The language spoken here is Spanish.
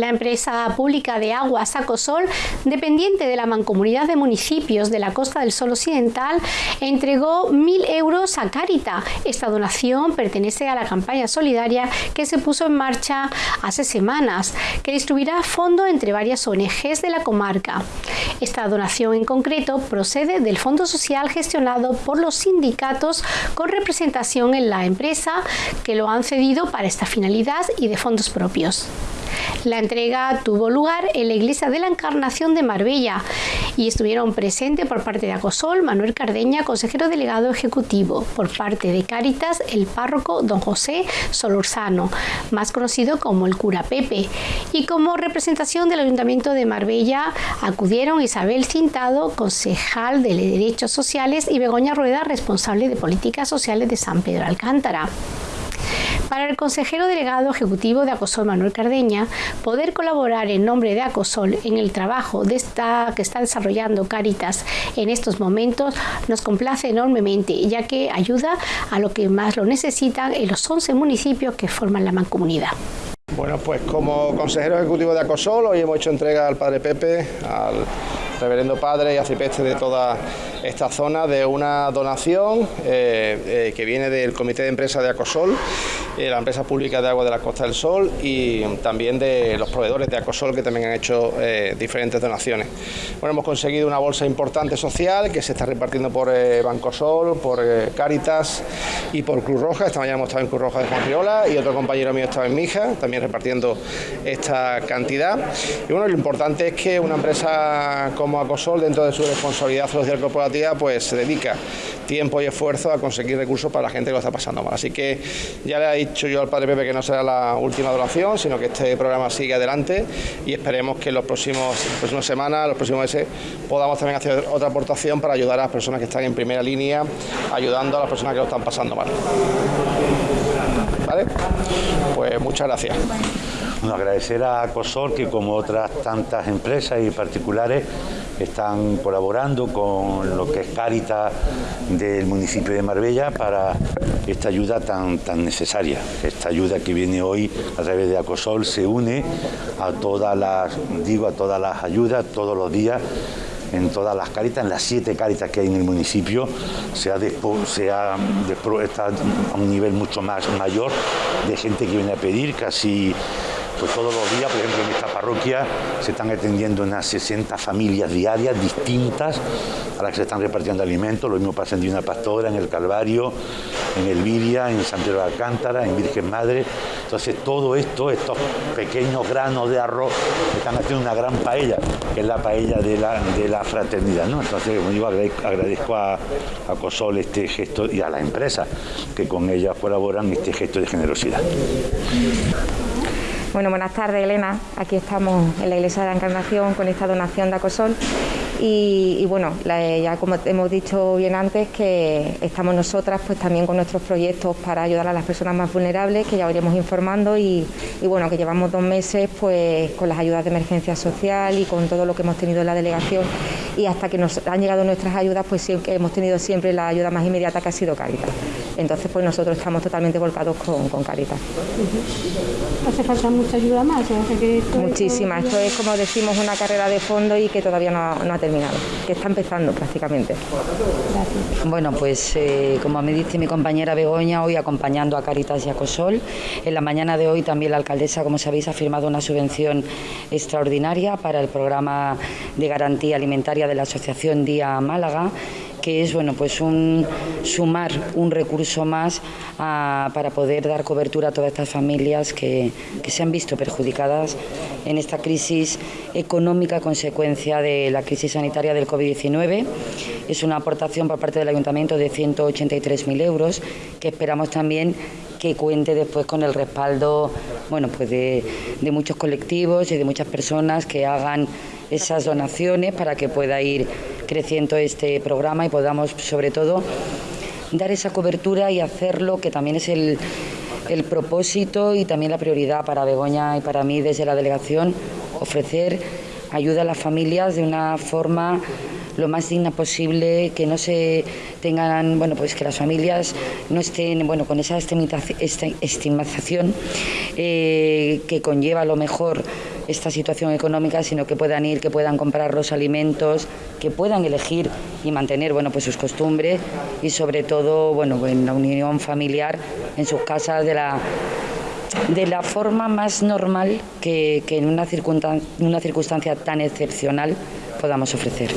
La empresa pública de aguas Acosol, dependiente de la mancomunidad de municipios de la Costa del Sol Occidental, entregó mil euros a Carita. Esta donación pertenece a la campaña solidaria que se puso en marcha hace semanas, que distribuirá fondo entre varias ONGs de la comarca. Esta donación en concreto procede del Fondo Social gestionado por los sindicatos con representación en la empresa que lo han cedido para esta finalidad y de fondos propios. La entrega tuvo lugar en la iglesia de la Encarnación de Marbella y estuvieron presentes por parte de Acosol Manuel Cardeña, consejero delegado ejecutivo, por parte de Cáritas el párroco don José Solorzano, más conocido como el cura Pepe, y como representación del Ayuntamiento de Marbella acudieron Isabel Cintado, concejal de Derechos Sociales, y Begoña Rueda, responsable de Políticas Sociales de San Pedro Alcántara. Para el consejero delegado ejecutivo de Acosol, Manuel Cardeña, poder colaborar en nombre de Acosol en el trabajo que está desarrollando Caritas en estos momentos nos complace enormemente, ya que ayuda a lo que más lo necesitan en los 11 municipios que forman la mancomunidad. Bueno, pues como consejero ejecutivo de Acosol, hoy hemos hecho entrega al Padre Pepe, al reverendo padre y acipeste de toda esta zona de una donación eh, eh, que viene del Comité de Empresa de Acosol, la empresa pública de agua de la Costa del Sol y también de los proveedores de Acosol que también han hecho diferentes donaciones. Bueno, hemos conseguido una bolsa importante social que se está repartiendo por Banco Sol, por Caritas y por Cruz Roja. Esta mañana hemos estado en Cruz Roja de Juan y otro compañero mío estaba en Mija, también repartiendo esta cantidad. Y bueno, lo importante es que una empresa como Acosol, dentro de su responsabilidad social corporativa, pues se dedica tiempo y esfuerzo a conseguir recursos para la gente que lo está pasando mal. Así que ya le he dicho yo al padre Pepe que no será la última donación, sino que este programa sigue adelante y esperemos que en los próximos próximas semanas, los próximos meses, podamos también hacer otra aportación para ayudar a las personas que están en primera línea, ayudando a las personas que lo están pasando mal. ¿Vale? Pues muchas gracias. Bueno, agradecer a COSOL que como otras tantas empresas y particulares están colaborando con lo que es Cáritas del municipio de Marbella para esta ayuda tan, tan necesaria. Esta ayuda que viene hoy a través de Acosol se une a todas las, digo, a todas las ayudas todos los días en todas las caritas, en las siete caritas que hay en el municipio, se ha, se ha está a un nivel mucho más mayor de gente que viene a pedir, casi pues todos los días, por ejemplo, en esta parroquia se están atendiendo unas 60 familias diarias distintas a las que se están repartiendo alimentos. Lo mismo pasa en Divina Pastora, en el Calvario, en Elviria, en San Pedro de Alcántara, en Virgen Madre. Entonces todo esto, estos pequeños granos de arroz, están haciendo una gran paella, que es la paella de la, fraternidad. ¿no? Entonces, como digo, agradezco a, Cosol este gesto y a la empresa que con ella colaboran este gesto de generosidad. Bueno, buenas tardes Elena. Aquí estamos en la Iglesia de la Encarnación con esta donación de Acosol. Y, bueno, ya como hemos dicho bien antes, que estamos nosotras pues también con nuestros proyectos para ayudar a las personas más vulnerables, que ya iremos informando y, bueno, que llevamos dos meses pues con las ayudas de emergencia social y con todo lo que hemos tenido en la delegación y hasta que nos han llegado nuestras ayudas pues sí hemos tenido siempre la ayuda más inmediata que ha sido Caritas. Entonces pues nosotros estamos totalmente volcados con, con Caritas. ¿Hace falta mucha ayuda más? Muchísima, esto es como decimos una carrera de fondo y que todavía no, ha terminado, que está empezando prácticamente. Bueno, pues eh, como me dice mi compañera Begoña, hoy acompañando a Caritas y a Cosol. En la mañana de hoy también la alcaldesa, como sabéis, ha firmado una subvención extraordinaria para el programa de garantía alimentaria de la Asociación Día Málaga que es bueno pues un sumar un recurso más para poder dar cobertura a todas estas familias que, se han visto perjudicadas en esta crisis económica consecuencia de la crisis sanitaria del COVID-19. Es una aportación por parte del Ayuntamiento de 183.000 euros que esperamos también que cuente después con el respaldo bueno, pues de, de muchos colectivos y de muchas personas que hagan esas donaciones para que pueda ir creciendo este programa y podamos sobre todo dar esa cobertura y hacerlo, que también es el, el propósito y también la prioridad para Begoña y para mí desde la delegación, ofrecer ayuda a las familias de una forma lo más digna posible, que no se tengan, bueno, pues que las familias no estén, bueno, con esa estigmatización eh, que conlleva a lo mejor esta situación económica, sino que puedan ir, que puedan comprar los alimentos, que puedan elegir y mantener bueno, pues sus costumbres y sobre todo bueno, en la unión familiar en sus casas de la de la forma más normal que, en una circunstancia tan excepcional podamos ofrecer.